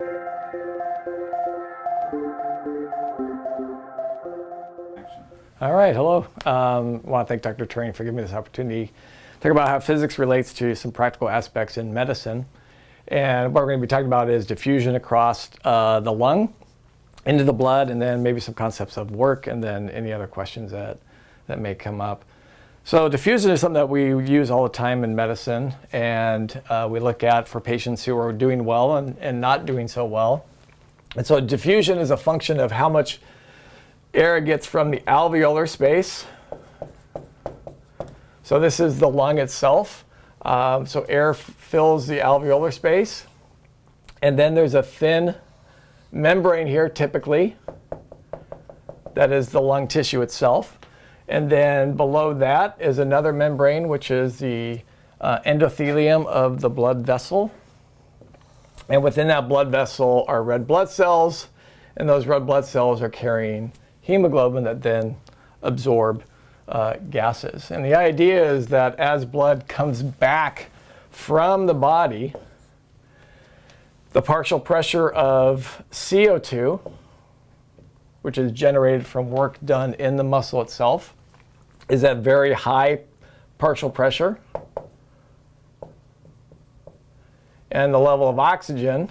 All right, hello. Um, I want to thank Dr. Turing for giving me this opportunity to talk about how physics relates to some practical aspects in medicine. And what we're going to be talking about is diffusion across uh, the lung into the blood, and then maybe some concepts of work, and then any other questions that, that may come up. So diffusion is something that we use all the time in medicine, and uh, we look at for patients who are doing well and, and not doing so well. And so diffusion is a function of how much air gets from the alveolar space. So this is the lung itself. Um, so air fills the alveolar space. And then there's a thin membrane here, typically. That is the lung tissue itself. And then below that is another membrane, which is the uh, endothelium of the blood vessel. And within that blood vessel are red blood cells. And those red blood cells are carrying hemoglobin that then absorb uh, gases. And the idea is that as blood comes back from the body, the partial pressure of CO2, which is generated from work done in the muscle itself, is at very high partial pressure. And the level of oxygen,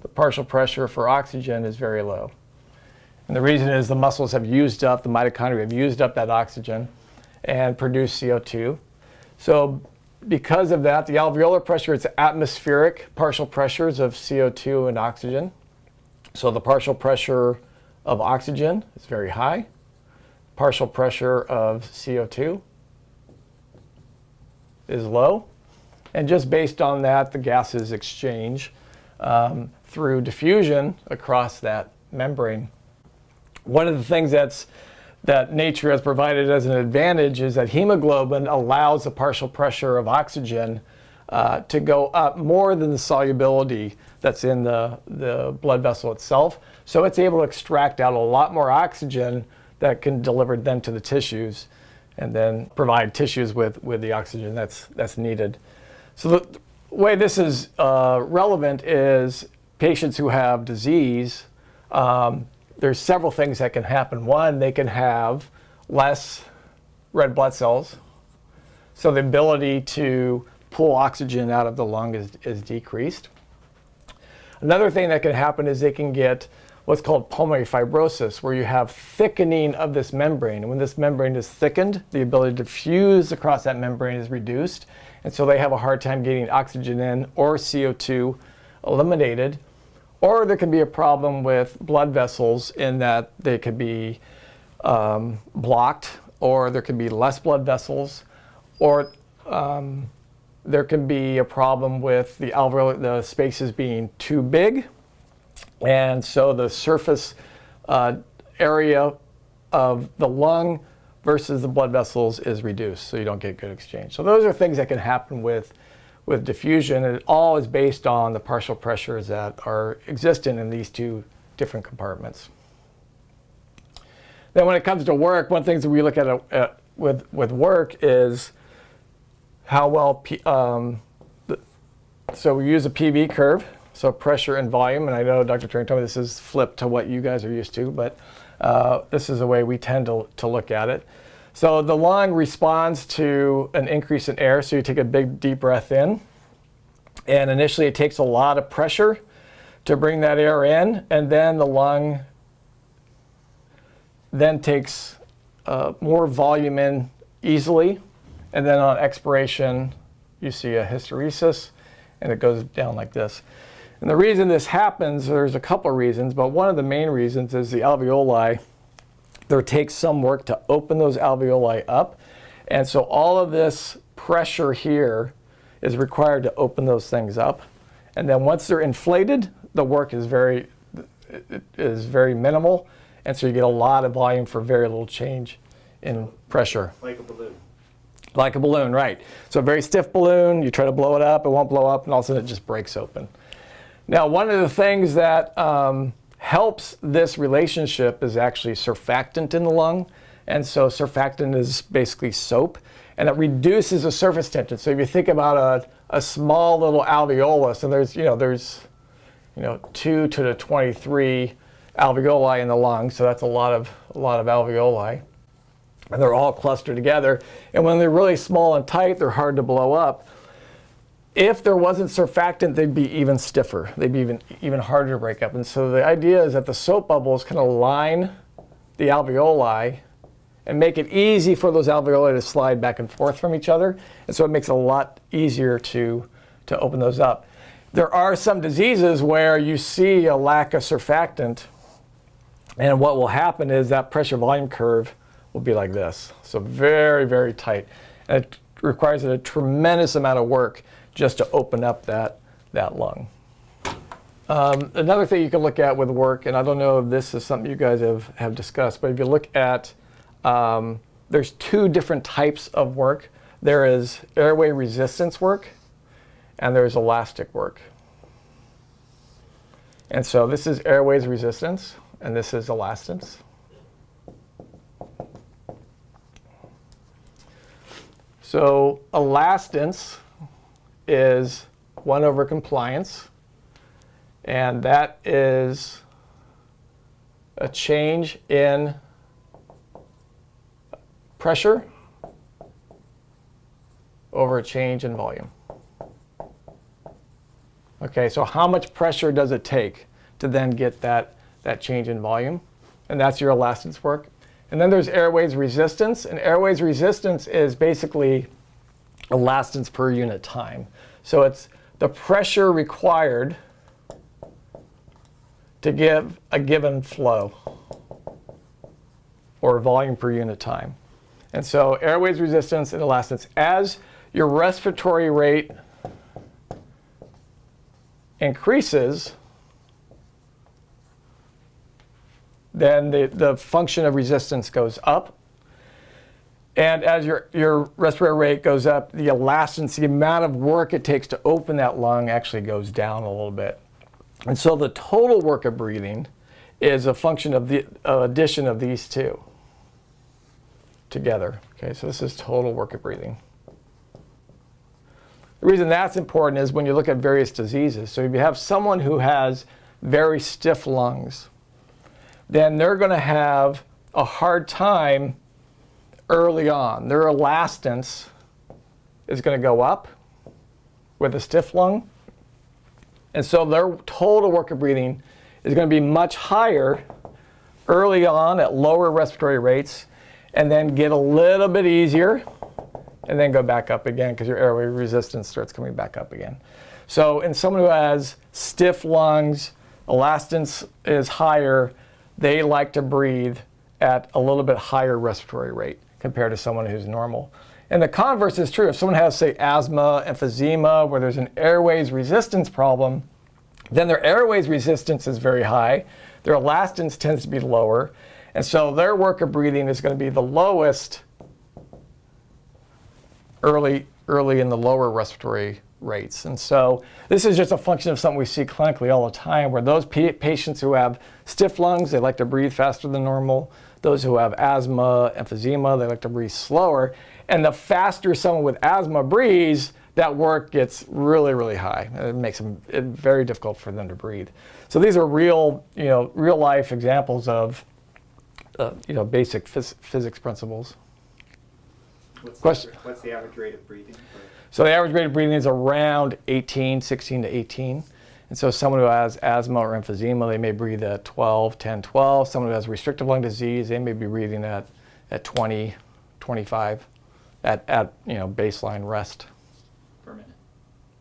the partial pressure for oxygen is very low. And the reason is the muscles have used up, the mitochondria have used up that oxygen and produced CO2. So because of that, the alveolar pressure is atmospheric partial pressures of CO2 and oxygen. So the partial pressure of oxygen is very high. Partial pressure of CO2 is low. And just based on that, the gases exchange um, through diffusion across that membrane. One of the things that's that nature has provided as an advantage is that hemoglobin allows the partial pressure of oxygen uh, to go up more than the solubility that's in the, the blood vessel itself. So it's able to extract out a lot more oxygen that can deliver then to the tissues and then provide tissues with, with the oxygen that's, that's needed. So the way this is uh, relevant is patients who have disease um, there's several things that can happen. One, they can have less red blood cells. So the ability to pull oxygen out of the lung is, is decreased. Another thing that can happen is they can get what's called pulmonary fibrosis, where you have thickening of this membrane. And when this membrane is thickened, the ability to fuse across that membrane is reduced. And so they have a hard time getting oxygen in or CO2 eliminated. Or there can be a problem with blood vessels in that they could be um, blocked, or there could be less blood vessels, or um, there can be a problem with the alveolar, the spaces being too big, and so the surface uh, area of the lung versus the blood vessels is reduced, so you don't get good exchange. So those are things that can happen with with diffusion, it all is based on the partial pressures that are existent in these two different compartments. Then when it comes to work, one of the things that we look at uh, with, with work is how well, um, the, so we use a PV curve, so pressure and volume, and I know Dr. Turing told me this is flipped to what you guys are used to, but uh, this is the way we tend to, to look at it. So the lung responds to an increase in air, so you take a big deep breath in. And initially it takes a lot of pressure to bring that air in, and then the lung then takes uh, more volume in easily. And then on expiration, you see a hysteresis, and it goes down like this. And the reason this happens, there's a couple of reasons, but one of the main reasons is the alveoli there takes some work to open those alveoli up. And so all of this pressure here is required to open those things up. And then once they're inflated, the work is very, is very minimal. And so you get a lot of volume for very little change in pressure. Like a balloon. Like a balloon, right. So a very stiff balloon, you try to blow it up, it won't blow up, and all of a sudden it just breaks open. Now, one of the things that um, helps this relationship is actually surfactant in the lung. And so surfactant is basically soap and it reduces the surface tension. So if you think about a, a small little alveolus, and there's, you know, there's, you know, 2 to the 23 alveoli in the lung, so that's a lot of, a lot of alveoli. And they're all clustered together. And when they're really small and tight, they're hard to blow up. If there wasn't surfactant, they'd be even stiffer. They'd be even, even harder to break up. And so the idea is that the soap bubbles kind of line the alveoli and make it easy for those alveoli to slide back and forth from each other. And so it makes it a lot easier to, to open those up. There are some diseases where you see a lack of surfactant. And what will happen is that pressure volume curve will be like this. So very, very tight. And it requires a tremendous amount of work just to open up that, that lung. Um, another thing you can look at with work, and I don't know if this is something you guys have, have discussed, but if you look at, um, there's two different types of work. There is airway resistance work, and there's elastic work. And so this is airways resistance, and this is elastance. So elastance is 1 over compliance, and that is a change in pressure over a change in volume. Okay, so how much pressure does it take to then get that, that change in volume? And that's your elastance work. And then there's airways resistance, and airways resistance is basically elastance per unit time. So it's the pressure required to give a given flow or volume per unit time. And so airways resistance and elastance, as your respiratory rate increases, then the, the function of resistance goes up. And as your, your respiratory rate goes up, the elastance, the amount of work it takes to open that lung actually goes down a little bit. And so the total work of breathing is a function of the uh, addition of these two together. Okay, so this is total work of breathing. The reason that's important is when you look at various diseases. So if you have someone who has very stiff lungs, then they're going to have a hard time early on. Their elastance is going to go up with a stiff lung. And so their total work of breathing is going to be much higher early on at lower respiratory rates and then get a little bit easier and then go back up again because your airway resistance starts coming back up again. So in someone who has stiff lungs, elastance is higher, they like to breathe at a little bit higher respiratory rate compared to someone who's normal. And the converse is true. If someone has, say, asthma, emphysema, where there's an airways resistance problem, then their airways resistance is very high. Their elastance tends to be lower. And so their work of breathing is going to be the lowest early, early in the lower respiratory rates. And so this is just a function of something we see clinically all the time where those patients who have stiff lungs, they like to breathe faster than normal. Those who have asthma, emphysema, they like to breathe slower. And the faster someone with asthma breathes, that work gets really, really high. It makes them it very difficult for them to breathe. So these are real, you know, real life examples of, uh, you know, basic phys physics principles. What's Question? The, what's the average rate of breathing? So the average rate of breathing is around 18, 16 to 18. And so someone who has asthma or emphysema, they may breathe at 12, 10, 12. Someone who has restrictive lung disease, they may be breathing at, at 20, 25 at, at you know, baseline rest. Per minute.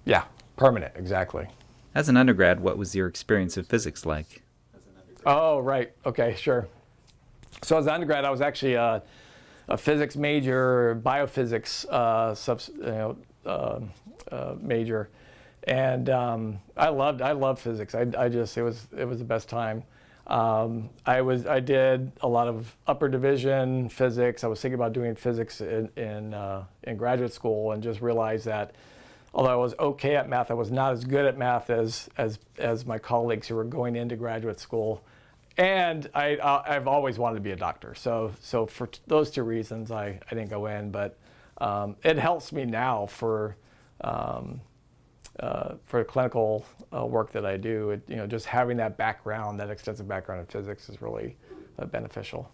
Yeah, permanent, exactly. As an undergrad, what was your experience of physics like? As an undergrad. Oh, right. Okay, sure. So as an undergrad, I was actually a, a physics major, biophysics uh, subs, you know, uh, uh, major, and um, I loved I loved physics. I, I just it was it was the best time. Um, I was I did a lot of upper division physics. I was thinking about doing physics in in, uh, in graduate school, and just realized that although I was okay at math, I was not as good at math as as as my colleagues who were going into graduate school. And I, uh, I've always wanted to be a doctor. So, so for those two reasons, I, I didn't go in. But um, it helps me now for, um, uh, for the clinical uh, work that I do, it, you know, just having that background, that extensive background in physics is really uh, beneficial.